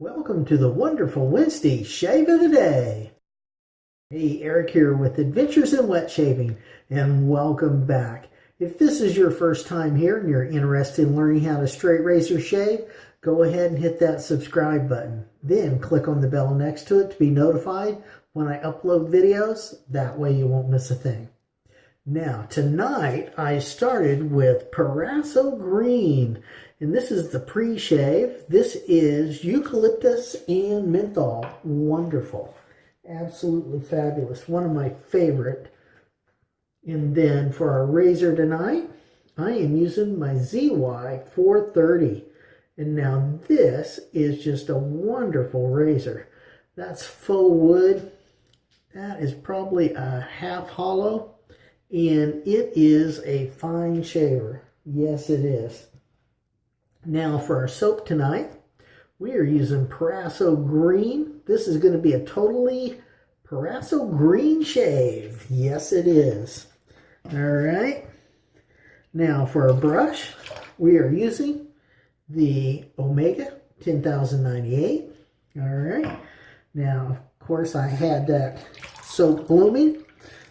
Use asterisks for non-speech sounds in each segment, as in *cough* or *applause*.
Welcome to the wonderful Wednesday Shave of the Day. Hey, Eric here with Adventures in Wet Shaving, and welcome back. If this is your first time here and you're interested in learning how to straight razor shave, go ahead and hit that subscribe button. Then click on the bell next to it to be notified when I upload videos. That way you won't miss a thing. Now, tonight I started with Proraso Green, and this is the pre-shave. This is eucalyptus and menthol. Wonderful. Absolutely fabulous. One of my favorite. And then for our razor tonight, I am using my ZY430. And now this is just a wonderful razor. That's faux wood. That is probably a half hollow and it is a fine shaver. Yes, it is. Now for our soap tonight, we are using Proraso Green. This is going to be a totally Proraso Green shave. Yes, it is. All right. Now for our brush, we are using the Omega 10098. All right. Now, of course, I had that soap blooming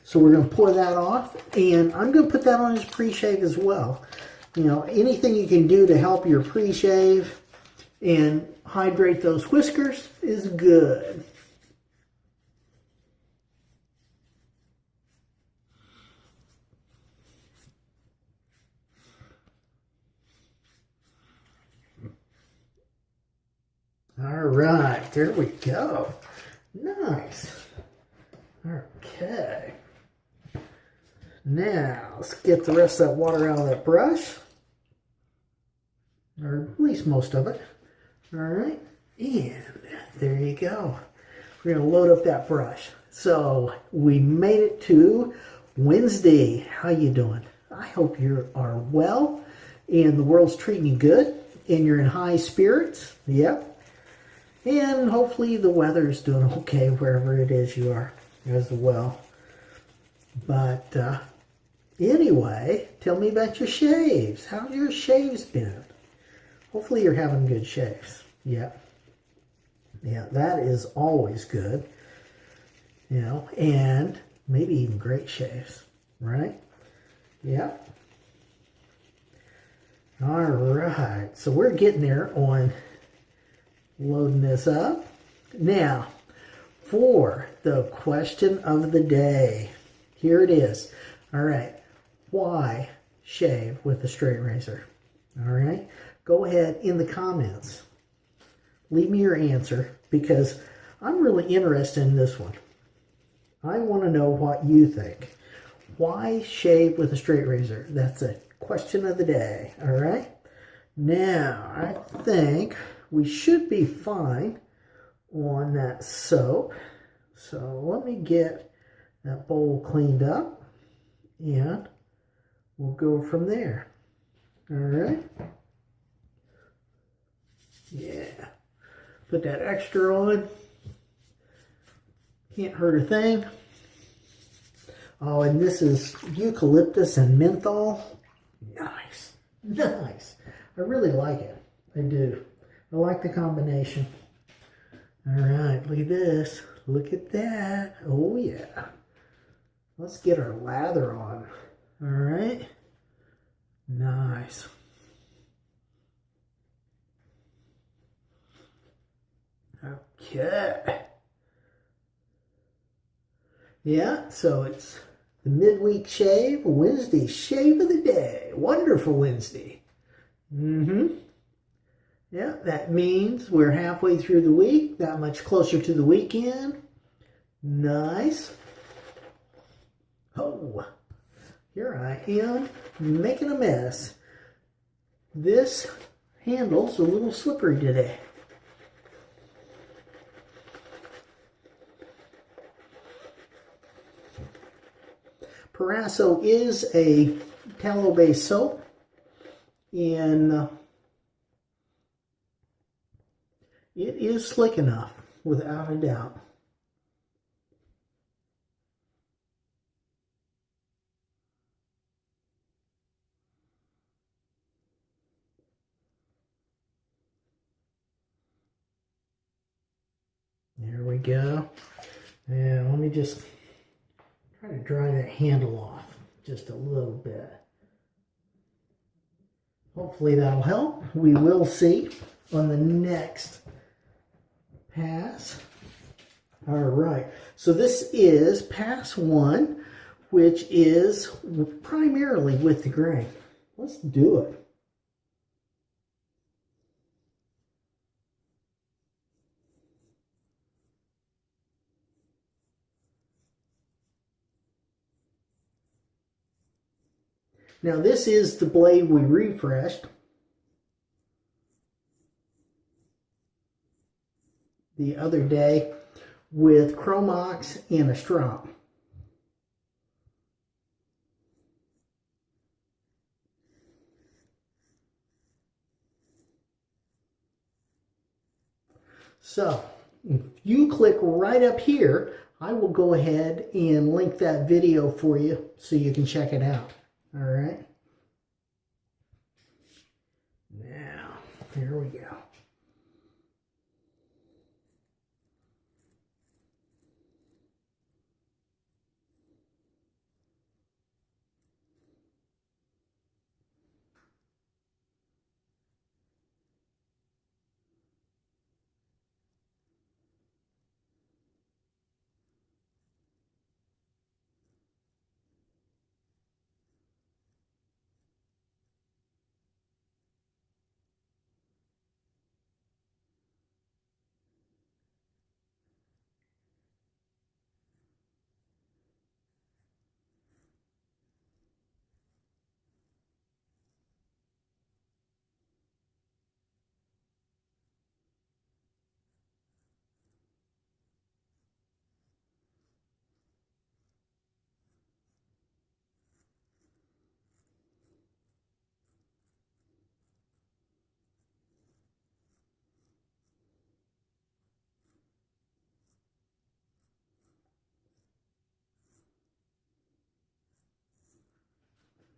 so we're going to pour that off, and I'm going to put that on his pre-shave as well. You know, anything you can do to help your pre-shave and hydrate those whiskers is good. All right, there we go. Nice. Okay. Now, let's get the rest of that water out of that brush. Least most of it. All right. And there you go. We're to load up that brush. So we made it to Wednesday. How you doing? I hope you are well and the world's treating you good and you're in high spirits. Yep. And hopefully the weather's doing *laughs* okay wherever it is you are as well. But uh, Anyway, tell me about your shaves. How's your shaves been? Hopefully you're having good shaves. Yeah. Yeah, that is always good. You know, and maybe even great shaves, right? Yeah. All right, so we're getting there on loading this up. Now, for the question of the day, here it is. All right, why shave with a straight razor? All right, go ahead in the comments. Leave me your answer because I'm really interested in this one. I want to know what you think. Why shave with a straight razor? That's a question of the day, all right? Now, I think we should be fine on that soap. So let me get that bowl cleaned up and we'll go from there. All right. Yeah. Put that extra on. Can't hurt a thing. Oh, and this is eucalyptus and menthol. Nice. Nice. I really like it. I do. I like the combination. All right, look at this. Look at that. Oh, yeah. Let's get our lather on. All right. Nice. Okay. Yeah, so it's the midweek shave, Wednesday shave of the day. Wonderful Wednesday. Mm-hmm. Yeah, that means we're halfway through the week, that much closer to the weekend. Nice. Oh, here I am making a mess. This handle's a little slippery today. Proraso is a tallow-based soap and uh, it is slick enough without a doubt. There we go. And let me just try to dry that handle off just a little bit. Hopefully that'll help. We will see on the next pass. All right, so this is pass one, which is primarily with the grain. Let's do it. Now this is the blade we refreshed. the other day with Chromox and a strop. So if you click right up here, I will go ahead and link that video for you so you can check it out. All right. Now, here we go.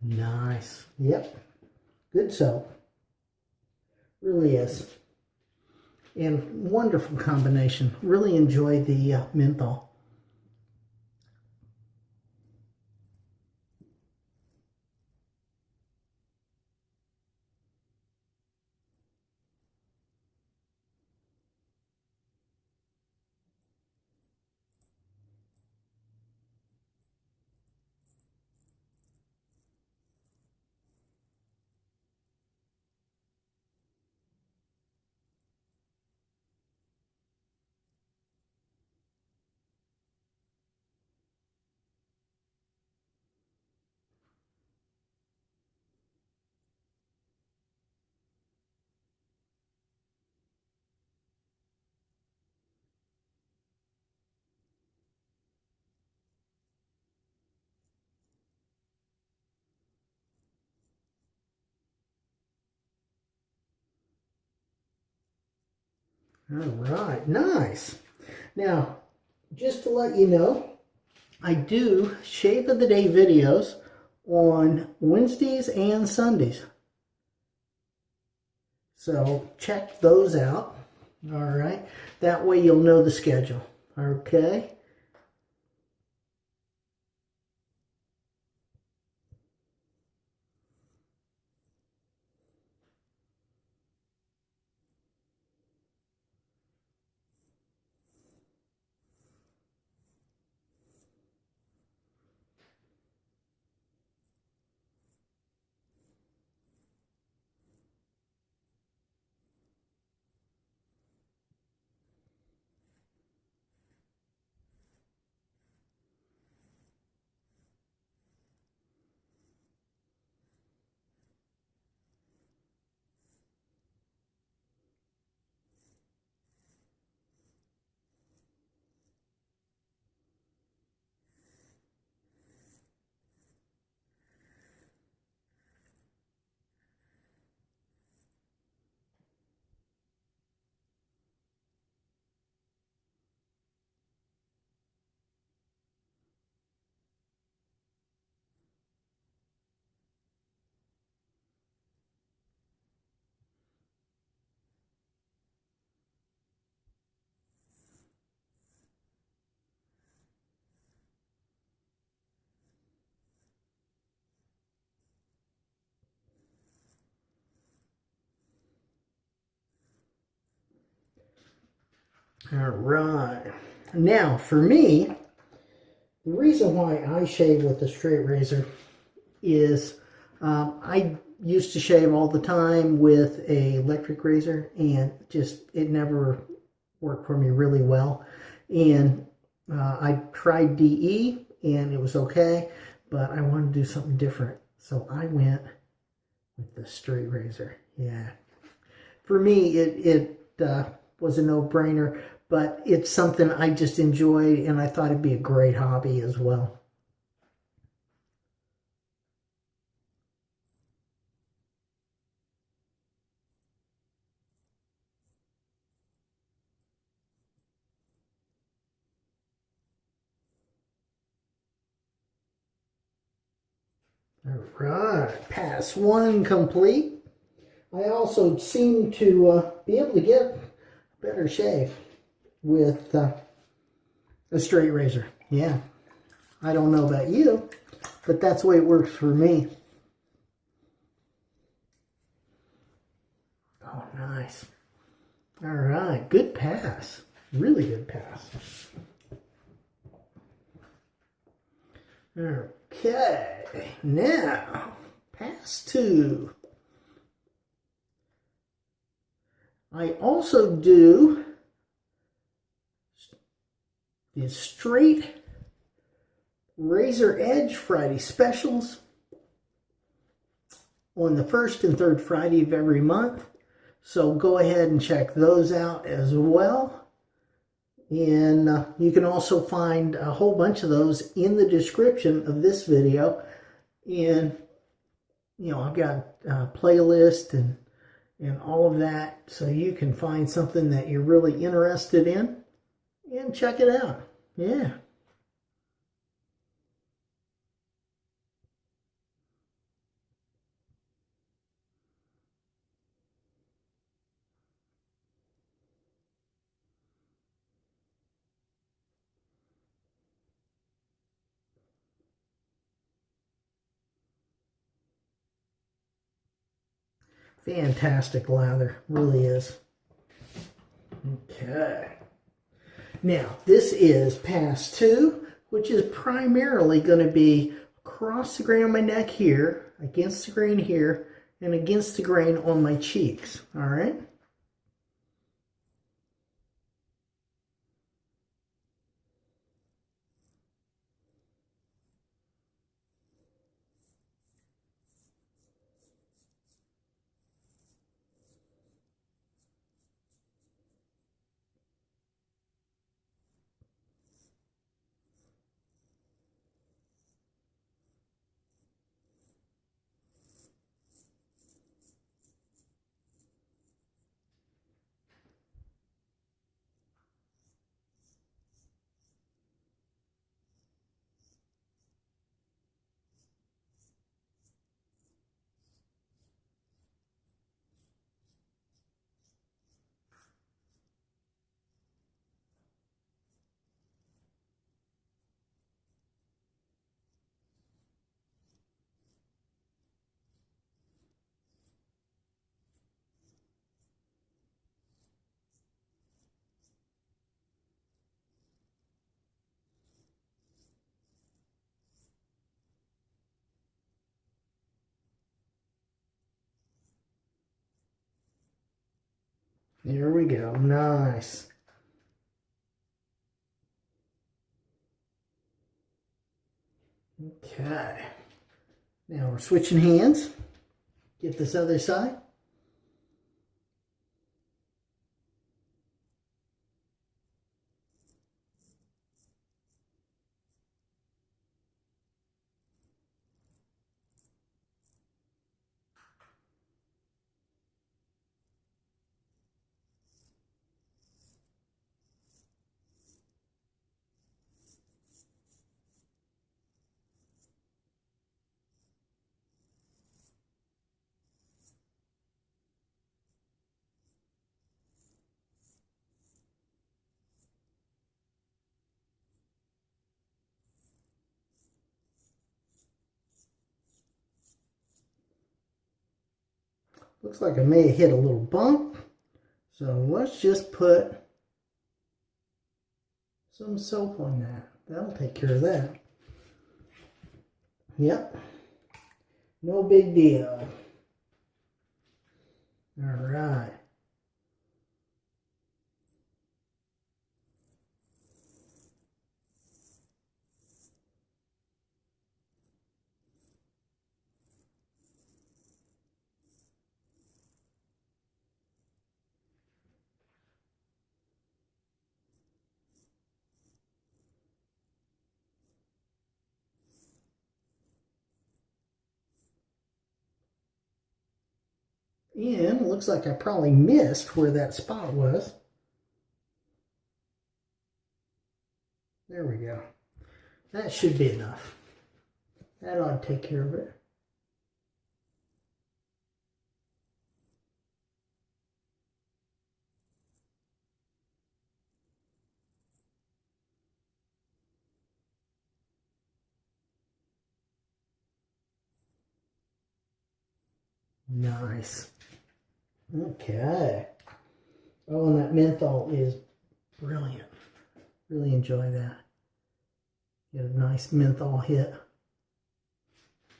Nice. Yep. Good soap. Really is. And wonderful combination. Really enjoy the uh, menthol. All right, nice. Now, just to let you know, I do Shave of the Day videos on Wednesdays and Sundays. So check those out. All right. That way you'll know the schedule. Okay. All right. Now, for me, the reason why I shave with a straight razor is um, I used to shave all the time with a electric razor and just it never worked for me really well. And uh, I tried DE and it was okay, but I wanted to do something different. So I went with the straight razor. Yeah. For me, it, it uh, was a no-brainer, but it's something I just enjoyed and I thought it'd be a great hobby as well. All right, pass one complete. I also seem to uh, be able to get better shave with uh, a straight razor. Yeah, I don't know about you, but that's the way it works for me. Oh, nice. All right, good pass. Really good pass. Okay, now pass two. I also do the straight razor edge Friday specials on the first and third Friday of every month. So go ahead and check those out as well. And uh, you can also find a whole bunch of those in the description of this video. And, you know, I've got a playlist and, and all of that. So you can find something that you're really interested in and check it out. Yeah. Fantastic lather, really is. Okay. Now, this is pass two, which is primarily going to be across the grain on my neck here, against the grain here, and against the grain on my cheeks, all right? There we go. Nice. Okay. Now we're switching hands. Get this other side. Looks like I may have hit a little bump. So let's just put some soap on that. That'll take care of that. Yep. No big deal. All right. It looks like I probably missed where that spot was. There we go. That should be enough. That ought to take care of it. Nice. Okay. Oh, and that menthol is brilliant. Really enjoy that. Get a nice menthol hit.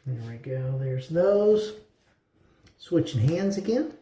There we go. There's those. Switching hands again.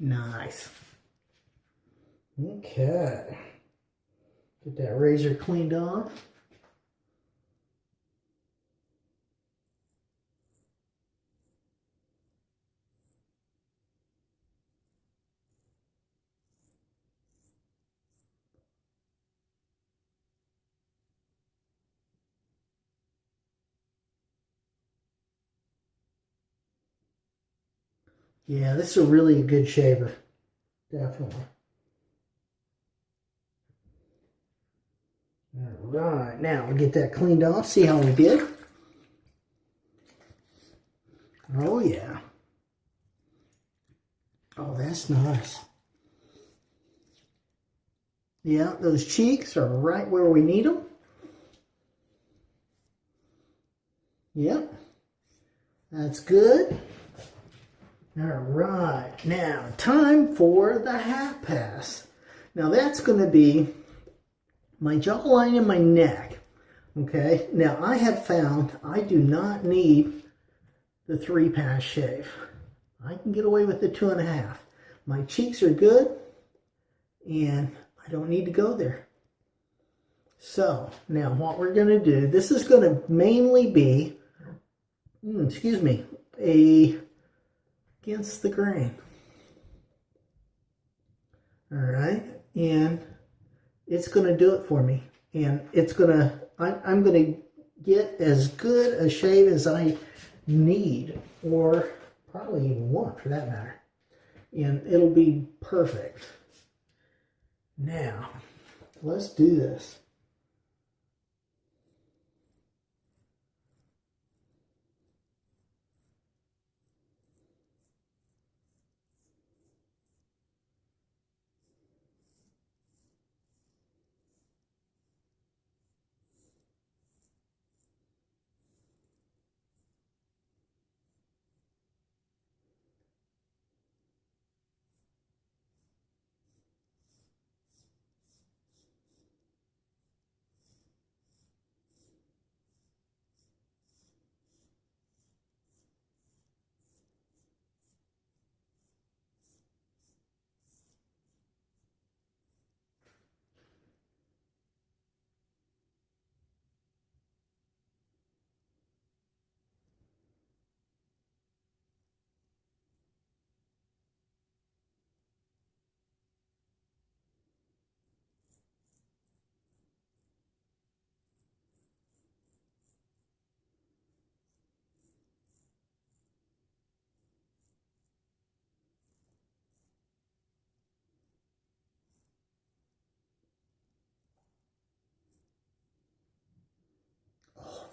Nice. Okay. Get that razor cleaned off. Yeah, this is a really good shaver. Definitely. All right, now we'll get that cleaned off, see how we did. Oh, yeah. Oh, that's nice. Yeah, those cheeks are right where we need them. Yep. That's good. All right, now time for the half pass. Now that's going to be my jawline and my neck. Okay, now I have found I do not need the three pass shave. I can get away with the two and a half. My cheeks are good and I don't need to go there. So now what we're going to do, this is going to mainly be, hmm, excuse me, a against the grain. All right, and it's going to do it for me. And it's going to, I'm going to get as good a shave as I need, or probably even want for that matter. And it'll be perfect. Now, let's do this.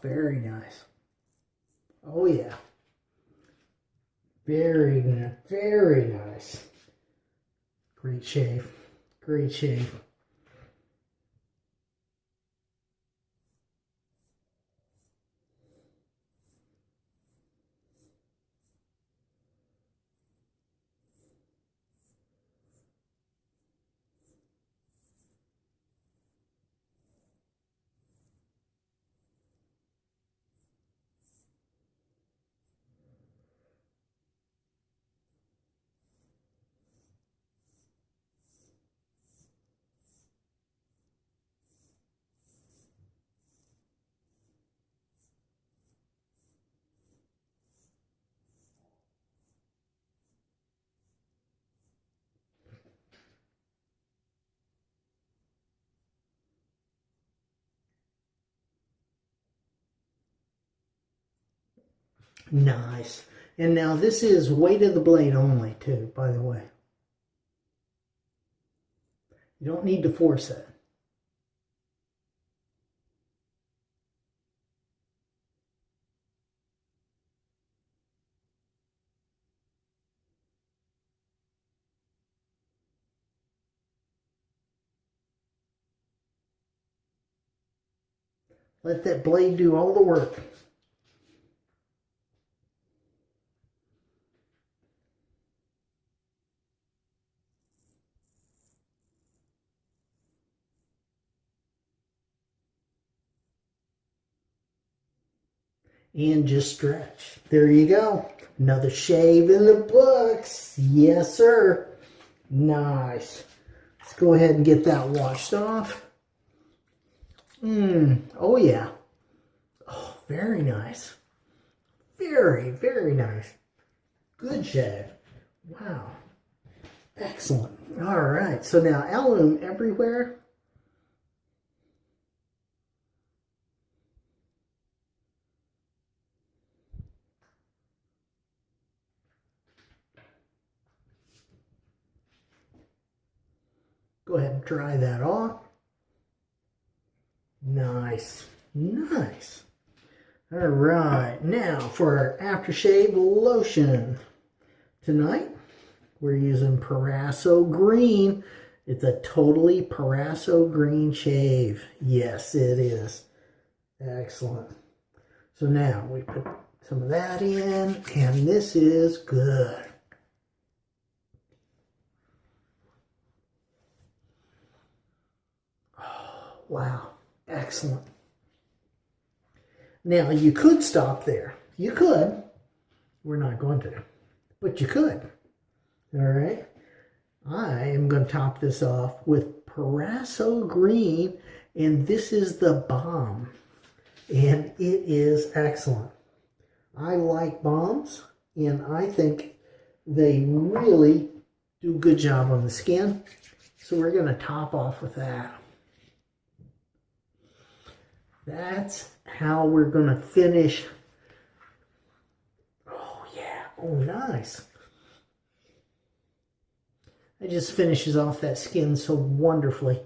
Very nice. Oh yeah. Very. Very nice. Great shave. Great shave. Nice. And now this is weight of the blade only too, by the way. You don't need to force it. Let that blade do all the work. And just stretch. There you go. Another shave in the books. Yes, sir. Nice. Let's go ahead and get that washed off. Mmm. Oh, yeah. Oh, very nice. Very, very nice. Good shave. Wow. Excellent. All right. So now alum everywhere. Go ahead and dry that off. Nice, nice. All right, now for our aftershave lotion. Tonight, we're using Proraso Green. It's a totally Proraso Green shave. Yes, it is. Excellent. So now we put some of that in, and this is good. Wow, excellent. Now, you could stop there. You could. We're not going to, but you could. All right. I am going to top this off with Proraso Green, and this is the balm. And it is excellent. I like balms, and I think they really do a good job on the skin. So we're going to top off with that. That's how we're going to finish. Oh, yeah. Oh, nice. It just finishes off that skin so wonderfully.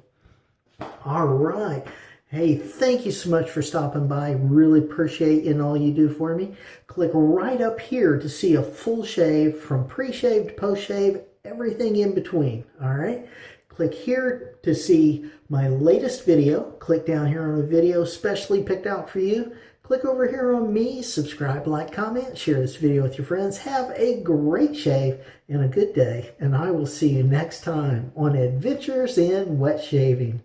All right. Hey, thank you so much for stopping by. Really appreciate you and all you do for me. Click right up here to see a full shave from pre-shave to post-shave, everything in between. All right. Click here to see my latest video. Click down here on a video specially picked out for you. Click over here on me, subscribe, like, comment, share this video with your friends. Have a great shave and a good day. And I will see you next time on Adventures in Wet Shaving.